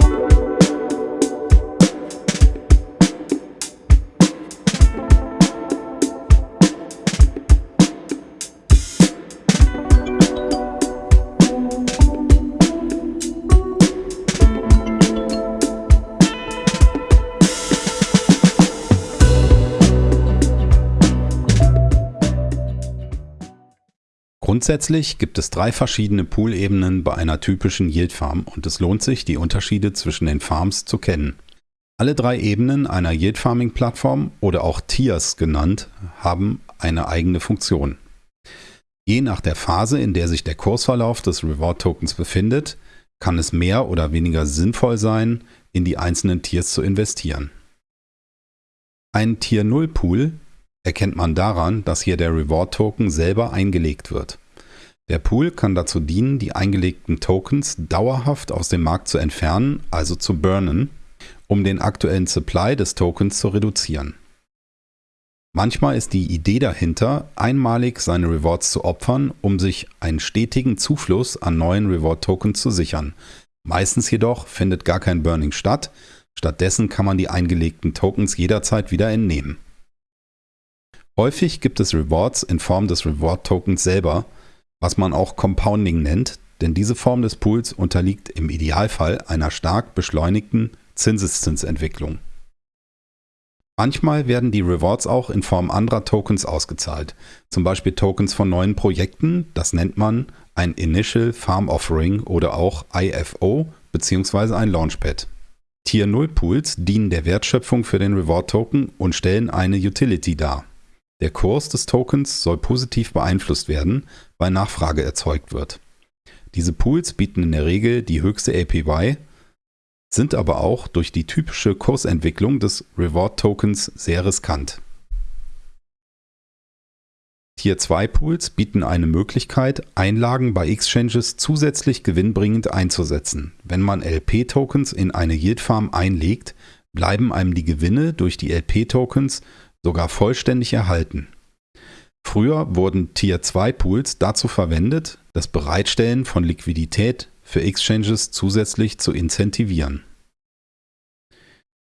Thank you. Grundsätzlich gibt es drei verschiedene Pool-Ebenen bei einer typischen Yield Farm und es lohnt sich, die Unterschiede zwischen den Farms zu kennen. Alle drei Ebenen einer Yield Farming Plattform oder auch Tiers genannt, haben eine eigene Funktion. Je nach der Phase, in der sich der Kursverlauf des Reward Tokens befindet, kann es mehr oder weniger sinnvoll sein, in die einzelnen Tiers zu investieren. Ein Tier 0 Pool erkennt man daran, dass hier der Reward Token selber eingelegt wird. Der Pool kann dazu dienen, die eingelegten Tokens dauerhaft aus dem Markt zu entfernen, also zu burnen, um den aktuellen Supply des Tokens zu reduzieren. Manchmal ist die Idee dahinter, einmalig seine Rewards zu opfern, um sich einen stetigen Zufluss an neuen Reward Tokens zu sichern. Meistens jedoch findet gar kein Burning statt, stattdessen kann man die eingelegten Tokens jederzeit wieder entnehmen. Häufig gibt es Rewards in Form des Reward Tokens selber, was man auch Compounding nennt, denn diese Form des Pools unterliegt im Idealfall einer stark beschleunigten Zinseszinsentwicklung. Manchmal werden die Rewards auch in Form anderer Tokens ausgezahlt, zum Beispiel Tokens von neuen Projekten, das nennt man ein Initial Farm Offering oder auch IFO bzw. ein Launchpad. Tier 0 Pools dienen der Wertschöpfung für den Reward Token und stellen eine Utility dar. Der Kurs des Tokens soll positiv beeinflusst werden, weil Nachfrage erzeugt wird. Diese Pools bieten in der Regel die höchste APY, sind aber auch durch die typische Kursentwicklung des Reward Tokens sehr riskant. Tier 2 Pools bieten eine Möglichkeit, Einlagen bei Exchanges zusätzlich gewinnbringend einzusetzen. Wenn man LP-Tokens in eine Yield Farm einlegt, bleiben einem die Gewinne durch die LP-Tokens sogar vollständig erhalten. Früher wurden Tier 2 Pools dazu verwendet, das Bereitstellen von Liquidität für Exchanges zusätzlich zu incentivieren.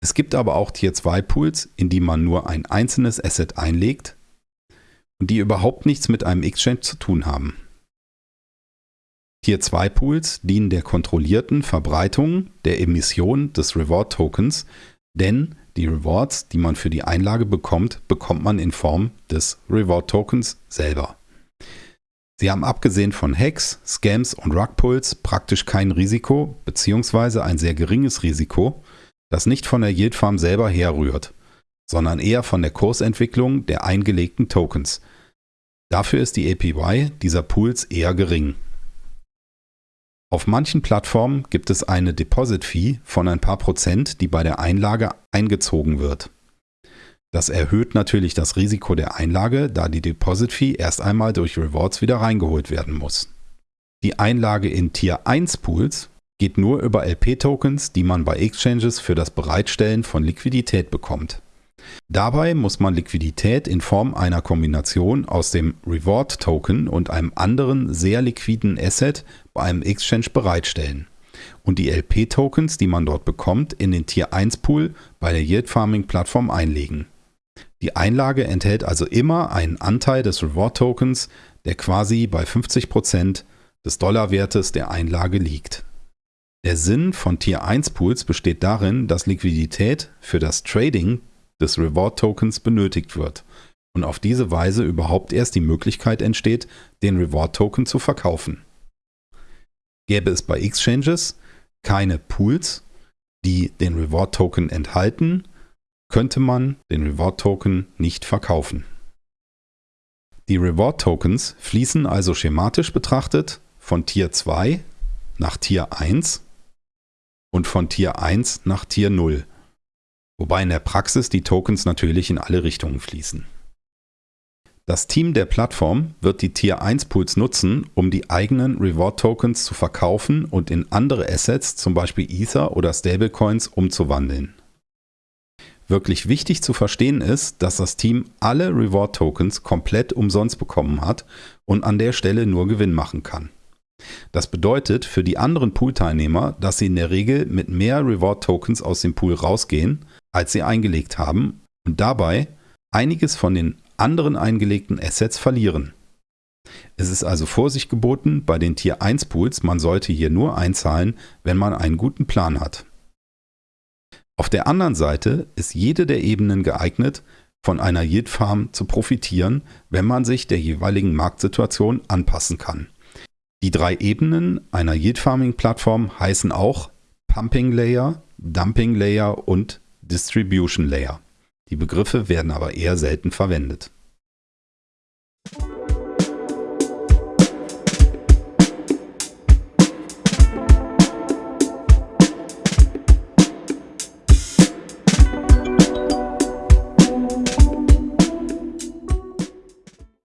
Es gibt aber auch Tier 2 Pools, in die man nur ein einzelnes Asset einlegt und die überhaupt nichts mit einem Exchange zu tun haben. Tier 2 Pools dienen der kontrollierten Verbreitung der Emission des Reward Tokens, denn die Rewards, die man für die Einlage bekommt, bekommt man in Form des Reward Tokens selber. Sie haben abgesehen von Hacks, Scams und Rugpulls praktisch kein Risiko bzw. ein sehr geringes Risiko, das nicht von der Yield Farm selber herrührt, sondern eher von der Kursentwicklung der eingelegten Tokens. Dafür ist die APY dieser Pools eher gering. Auf manchen Plattformen gibt es eine Deposit-Fee von ein paar Prozent, die bei der Einlage eingezogen wird. Das erhöht natürlich das Risiko der Einlage, da die Deposit-Fee erst einmal durch Rewards wieder reingeholt werden muss. Die Einlage in Tier 1 Pools geht nur über LP-Tokens, die man bei Exchanges für das Bereitstellen von Liquidität bekommt. Dabei muss man Liquidität in Form einer Kombination aus dem Reward Token und einem anderen sehr liquiden Asset bei einem Exchange bereitstellen und die LP-Tokens, die man dort bekommt, in den Tier 1 Pool bei der Yield Farming Plattform einlegen. Die Einlage enthält also immer einen Anteil des Reward Tokens, der quasi bei 50% des Dollarwertes der Einlage liegt. Der Sinn von Tier 1 Pools besteht darin, dass Liquidität für das Trading des Reward Tokens benötigt wird und auf diese Weise überhaupt erst die Möglichkeit entsteht, den Reward Token zu verkaufen. Gäbe es bei Exchanges keine Pools, die den Reward Token enthalten, könnte man den Reward Token nicht verkaufen. Die Reward Tokens fließen also schematisch betrachtet von Tier 2 nach Tier 1 und von Tier 1 nach Tier 0 wobei in der Praxis die Tokens natürlich in alle Richtungen fließen. Das Team der Plattform wird die Tier 1 Pools nutzen, um die eigenen Reward Tokens zu verkaufen und in andere Assets, zum Beispiel Ether oder Stablecoins, umzuwandeln. Wirklich wichtig zu verstehen ist, dass das Team alle Reward Tokens komplett umsonst bekommen hat und an der Stelle nur Gewinn machen kann. Das bedeutet für die anderen Pool-Teilnehmer, dass sie in der Regel mit mehr Reward-Tokens aus dem Pool rausgehen, als sie eingelegt haben und dabei einiges von den anderen eingelegten Assets verlieren. Es ist also Vorsicht geboten bei den Tier 1 Pools, man sollte hier nur einzahlen, wenn man einen guten Plan hat. Auf der anderen Seite ist jede der Ebenen geeignet, von einer Yield Farm zu profitieren, wenn man sich der jeweiligen Marktsituation anpassen kann. Die drei Ebenen einer Yield Farming Plattform heißen auch Pumping Layer, Dumping Layer und Distribution Layer. Die Begriffe werden aber eher selten verwendet.